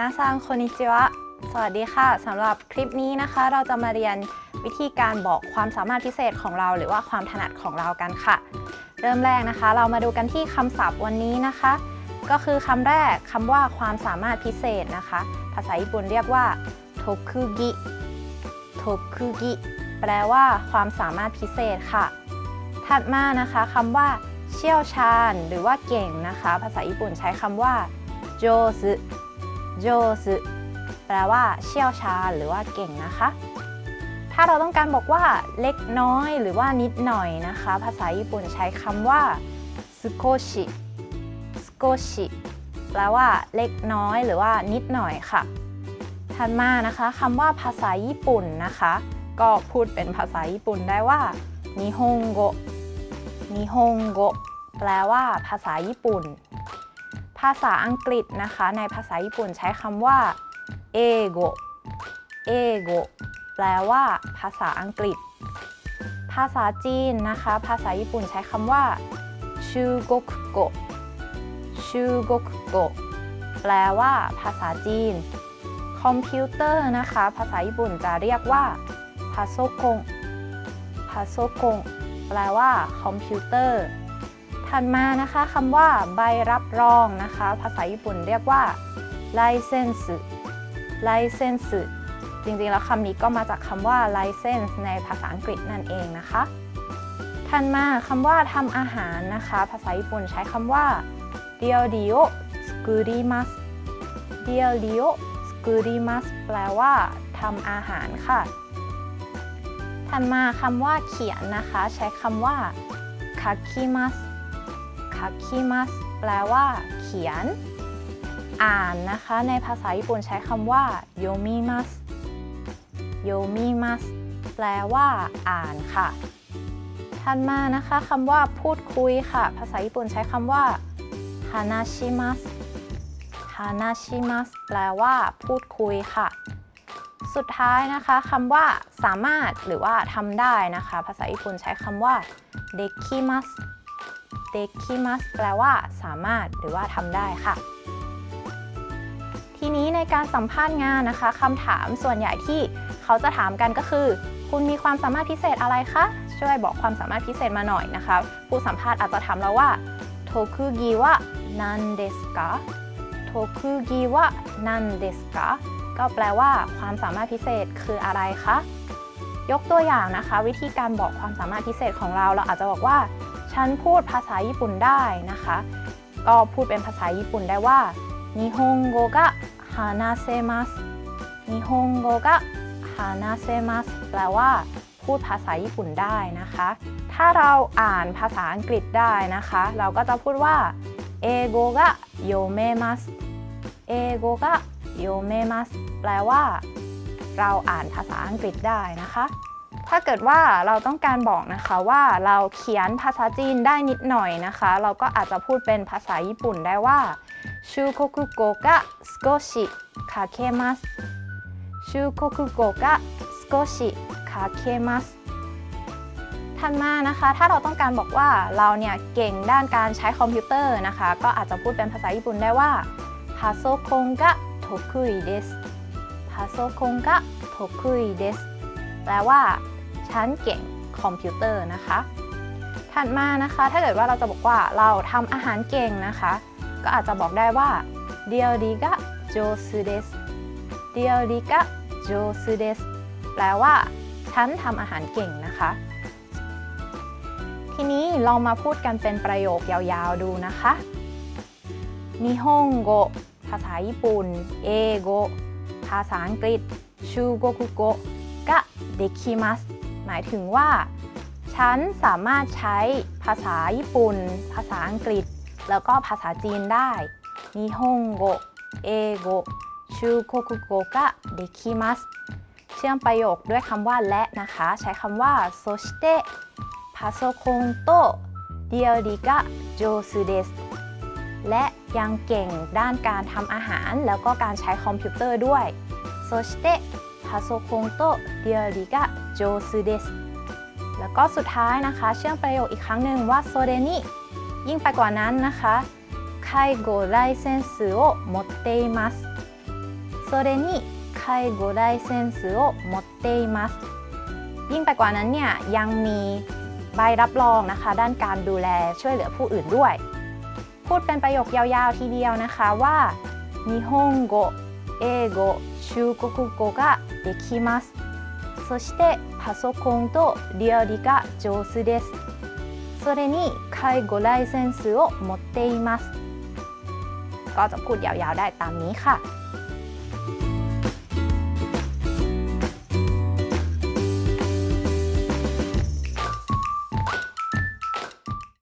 นาซังโคนิจิวะ สวัสดีค่ะสำหรับคลิปนี้นะคะ เราจะมาเรียนวิธีการบอกความสามารถพิเศษของเรา หรือว่าความถนัดของเรากันค่ะ เริ่มแรกนะคะ เรามาดูกันที่คำศัพท์วันนี้นะคะ ก็คือคำแรกคำว่าความสามารถพิเศษนะคะ ภาษาญี่ปุ่นเรียกว่าโทคุกิโทคุกิแปลว่าความสามารถพิเศษค่ะ ถัดมานะคะคำว่าเชี่ยวชาญ หรือว่าเก่งนะคะ ภาษาญี่ปุ่นใช้คำว่าโจซึ โจซึแปลว่าเชี่ยวชาญหรือว่าเก่งนะคะ ถ้าเราต้องการบอกว่าเล็กน้อยหรือว่านิดหน่อยนะคะ ภาษาญี่ปุ่นใช้คำว่าสโกชิสโกชิแปลว่าเล็กน้อยหรือว่านิดหน่อยค่ะ ถัดมานะคะคำว่าภาษาญี่ปุ่นนะคะ ก็พูดเป็นภาษาญี่ปุ่นได้ว่านิฮงโกนิฮงโกแปลว่าภาษาญี่ปุ่น ภาษาอังกฤษนะคะ ในภาษาญี่ปุ่นใช้คำว่าเอโกเอโกแปลว่าภาษาอังกฤษ ภาษาจีนนะคะ ภาษาญี่ปุ่นใช้คำว่า中国語 中国語 แปลว่าภาษาจีน คอมพิวเตอร์นะคะ ภาษาญี่ปุ่นจะเรียกว่าパソコン パソコン แปลว่าคอมพิวเตอร์ ถัดมานะคะคำว่าใบรับรองนะคะ ภาษาญี่ปุ่นเรียกว่าライセンス ライセンス จริงๆ แล้วคำนี้ก็มาจากคำว่า license ในภาษาอังกฤษนั่นเองนะคะ ถัดมาคำว่าทำอาหารนะคะ ภาษาญี่ปุ่นใช้คำว่า料理を作りますเดียวดิโอสกุริมัสแปลว่าทำอาหารค่ะ ถัดมาคำว่าเขียนนะคะ ใช้คำว่าคาคิ มัสคาคิมัสแปลว่า เขียน อ่านนะคะ ในภาษาญี่ปุ่นใช้คำว่าโยมิมัสโยมิมัสแปลว่า อ่านค่ะถัดมานะคะคำว่าพูดคุยค่ะ ภาษาญี่ปุ่นใช้คำว่าฮานาชิมัสฮานาชิมัสแปลว่า พูดคุยค่ะ สุดท้ายนะคะคำว่าสามารถหรือว่าทำได้นะคะ ภาษาญี่ปุ่นใช้คำว่าเดคิมัส เดคิมัสแปลว่าสามารถหรือว่าทำได้ค่ะ ทีนี้ในการสัมภาษณ์งานนะคะคำถามส่วนใหญ่ที่เขาจะถามกันก็คือ คุณมีความสามารถพิเศษอะไรคะ ช่วยบอกความสามารถพิเศษมาหน่อยนะคะผู้สัมภาษณ์อาจจะถามเราว่าโทคุกิวะนันเดสกะโทคุกิวะนันเดสกะก็แปลว่าความสามารถพิเศษคืออะไรคะ ยกตัวอย่างนะคะ วิธีการบอกความสามารถพิเศษของเรา เราอาจจะบอกว่า ฉันพูดภาษาญี่ปุ่นได้นะคะ ก็พูดเป็นภาษาญี่ปุ่นได้ว่านิฮงโกะฮานาเซมัสนิฮงโกะฮานาเซมัสแปลว่า พูดภาษาญี่ปุ่นได้นะคะ ถ้าเราอ่านภาษาอังกฤษได้นะคะ เราก็จะพูดว่าเอโกะโยเมมัสเอโกะโยเมมัสแปลว่า เราอ่านภาษาอังกฤษได้นะคะ ถ้าเกิดว่าเราต้องการบอกนะคะว่าเราเขียนภาษาจีนได้นิดหน่อยนะคะ เราก็อาจจะพูดเป็นภาษาญี่ปุ่นได้ว่าชูโคคุโกกะสโกชิ書けます 中国語が少し書けます ถัดมานะคะ ถ้าเราต้องการบอกว่าเราเนี่ยเก่งด้านการใช้คอมพิวเตอร์นะคะ ก็อาจจะพูดเป็นภาษาญี่ปุ่นได้ว่าパソコンが得意です パソコンが得意です แปลว่า ฉันเก่งคอมพิวเตอร์นะคะ ถัดมานะคะถ้าเกิดว่าเราจะบอกว่าเราทำอาหารเก่งนะคะ ก็อาจจะบอกได้ว่าเดียวดีกะโจซูเดสเดียวดีกะโจซูเดสแปลว่าฉันทำอาหารเก่งนะคะ ทีนี้ลองมาพูดกันเป็นประโยคยาวๆดูนะคะนิฮงโกภาษาญี่ปุ่นเอโกภาษาอังกฤษชูโกคุโกกะเดคิมัส หมายถึงว่า ฉันสามารถใช้ภาษาญี่ปุ่น ภาษาอังกฤษ แล้วก็ภาษาจีนได้日本語、英語、中国語ができます เชื่อมประโยคด้วยคำว่าและนะคะ ใช้คำว่าそして パソコンと料理が上手です และยังเก่งด้านการทำอาหารแล้วก็การใช้คอมพิวเตอร์ด้วยそして พาโซคงโตเดียวดิกะโจซูเดสแล้วก็สุดท้ายนะคะ เชื่อมประโยคอีกครั้งหนึ่งว่าโซเดนิยิ่งไปกว่านั้นนะคะไคโกไลเซนสึโอมดเตมัสไ それに介護ライセンスを持っていますยิ่งไปกว่านั้นเนี่ยยังมีใบรับรองนะคะ ด้านการดูแลช่วยเหลือผู้อื่นด้วย พูดเป็นประโยคยาวๆทีเดียวนะคะว่า日本語英語 中国語ができますそしてパソコンと料理が上手ですそれに介護ライセンスを持っていますก็จะพูดยาวๆได้ตามนี้ค่ะ